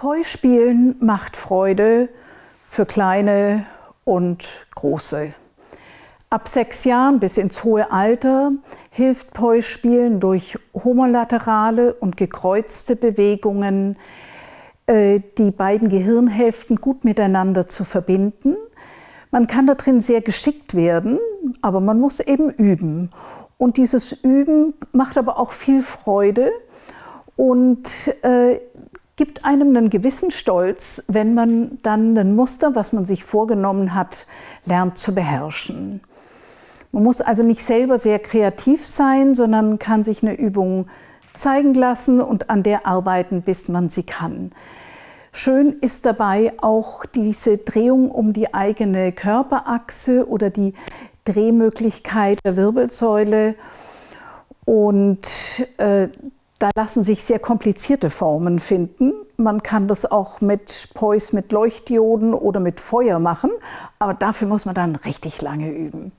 Poi-Spielen macht Freude für Kleine und Große. Ab sechs Jahren bis ins hohe Alter hilft Poi-Spielen durch homolaterale und gekreuzte Bewegungen, äh, die beiden Gehirnhälften gut miteinander zu verbinden. Man kann da drin sehr geschickt werden, aber man muss eben üben. Und dieses Üben macht aber auch viel Freude und äh, gibt einem einen gewissen Stolz, wenn man dann ein Muster, was man sich vorgenommen hat, lernt zu beherrschen. Man muss also nicht selber sehr kreativ sein, sondern kann sich eine Übung zeigen lassen und an der arbeiten, bis man sie kann. Schön ist dabei auch diese Drehung um die eigene Körperachse oder die Drehmöglichkeit der Wirbelsäule. Und äh, da lassen sich sehr komplizierte Formen finden. Man kann das auch mit Pois mit Leuchtdioden oder mit Feuer machen, aber dafür muss man dann richtig lange üben.